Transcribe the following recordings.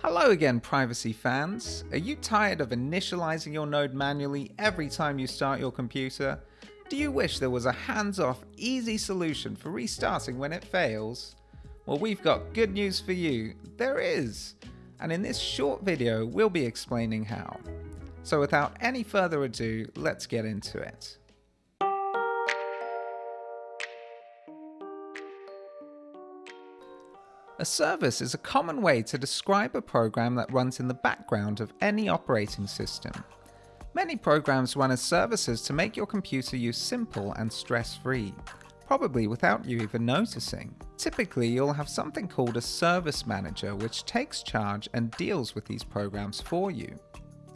Hello again, privacy fans. Are you tired of initializing your node manually every time you start your computer? Do you wish there was a hands-off, easy solution for restarting when it fails? Well, we've got good news for you. There is. And in this short video, we'll be explaining how. So without any further ado, let's get into it. A service is a common way to describe a program that runs in the background of any operating system. Many programs run as services to make your computer use simple and stress-free, probably without you even noticing. Typically, you'll have something called a service manager which takes charge and deals with these programs for you.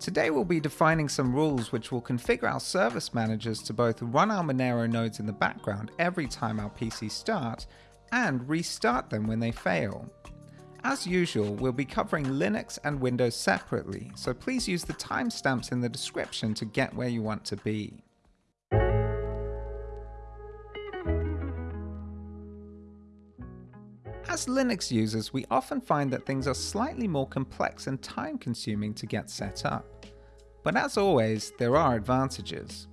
Today we'll be defining some rules which will configure our service managers to both run our Monero nodes in the background every time our PC starts and restart them when they fail. As usual, we'll be covering Linux and Windows separately, so please use the timestamps in the description to get where you want to be. As Linux users, we often find that things are slightly more complex and time consuming to get set up. But as always, there are advantages.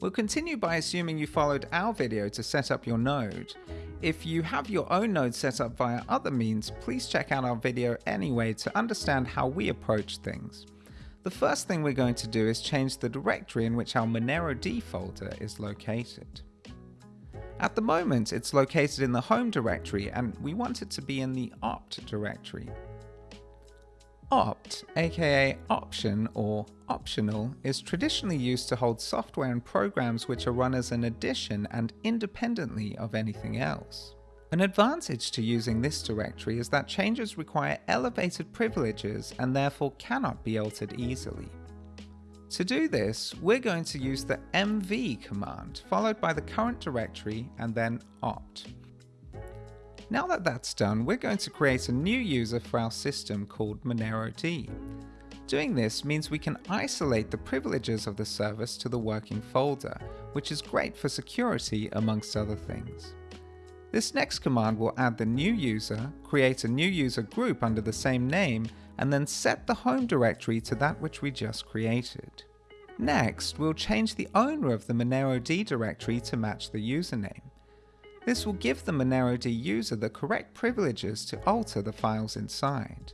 We'll continue by assuming you followed our video to set up your node. If you have your own node set up via other means, please check out our video anyway to understand how we approach things. The first thing we're going to do is change the directory in which our Monero D folder is located. At the moment, it's located in the home directory and we want it to be in the opt directory. Opt, aka option or optional, is traditionally used to hold software and programs which are run as an addition and independently of anything else. An advantage to using this directory is that changes require elevated privileges and therefore cannot be altered easily. To do this, we're going to use the mv command, followed by the current directory and then opt. Now that that's done, we're going to create a new user for our system called MoneroD. Doing this means we can isolate the privileges of the service to the working folder, which is great for security amongst other things. This next command will add the new user, create a new user group under the same name, and then set the home directory to that which we just created. Next, we'll change the owner of the MoneroD directory to match the username. This will give the MoneroD user the correct privileges to alter the files inside.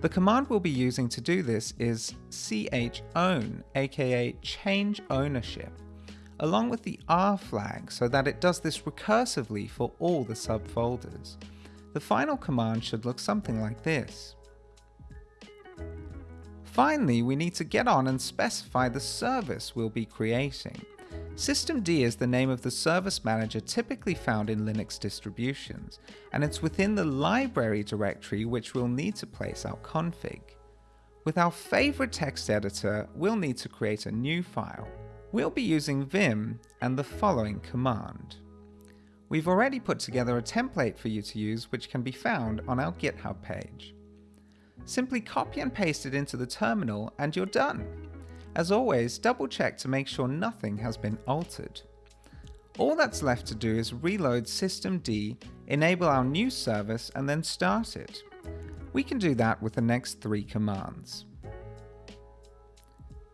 The command we'll be using to do this is chown, aka change ownership, along with the R flag so that it does this recursively for all the subfolders. The final command should look something like this. Finally, we need to get on and specify the service we'll be creating. Systemd is the name of the service manager typically found in Linux distributions, and it's within the library directory which we'll need to place our config. With our favorite text editor, we'll need to create a new file. We'll be using vim and the following command. We've already put together a template for you to use which can be found on our GitHub page. Simply copy and paste it into the terminal and you're done. As always, double check to make sure nothing has been altered. All that's left to do is reload systemd, enable our new service and then start it. We can do that with the next three commands.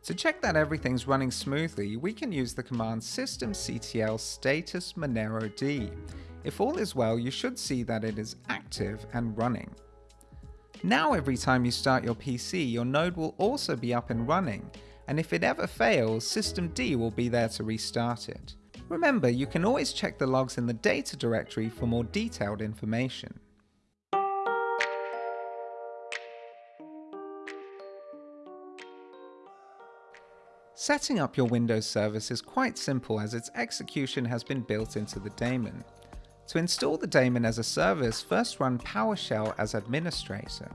To check that everything's running smoothly, we can use the command systemctl status monero d. If all is well, you should see that it is active and running. Now every time you start your PC, your node will also be up and running, and if it ever fails, systemd will be there to restart it. Remember, you can always check the logs in the data directory for more detailed information. Setting up your Windows service is quite simple as its execution has been built into the daemon. To install the daemon as a service, first run PowerShell as administrator.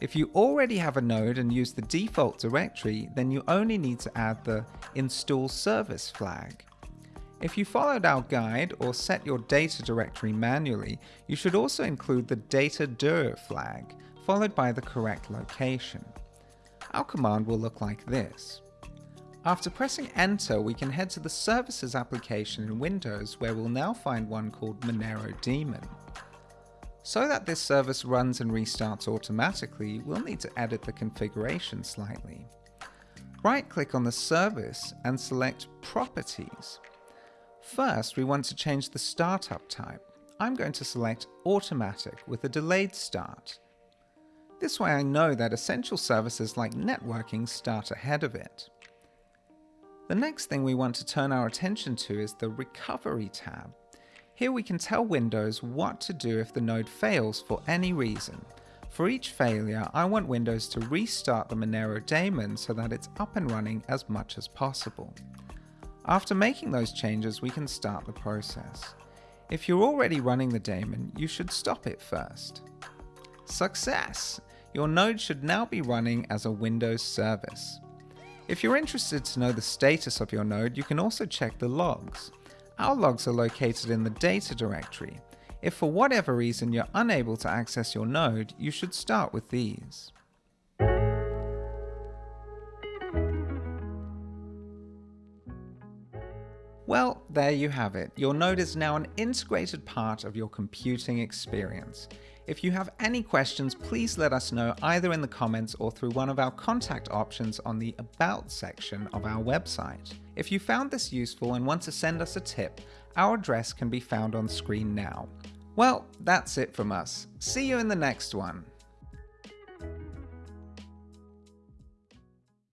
If you already have a node and use the default directory, then you only need to add the install service flag. If you followed our guide or set your data directory manually, you should also include the data dir flag, followed by the correct location. Our command will look like this. After pressing enter, we can head to the services application in Windows where we'll now find one called Monero Daemon. So that this service runs and restarts automatically, we'll need to edit the configuration slightly. Right click on the service and select Properties. First, we want to change the startup type. I'm going to select Automatic with a delayed start. This way I know that essential services like networking start ahead of it. The next thing we want to turn our attention to is the Recovery tab. Here we can tell Windows what to do if the node fails for any reason. For each failure, I want Windows to restart the Monero daemon so that it's up and running as much as possible. After making those changes, we can start the process. If you're already running the daemon, you should stop it first. Success! Your node should now be running as a Windows service. If you're interested to know the status of your node, you can also check the logs. Our logs are located in the data directory. If for whatever reason you're unable to access your node, you should start with these. Well, there you have it. Your node is now an integrated part of your computing experience. If you have any questions, please let us know either in the comments or through one of our contact options on the About section of our website. If you found this useful and want to send us a tip, our address can be found on screen now. Well, that's it from us. See you in the next one.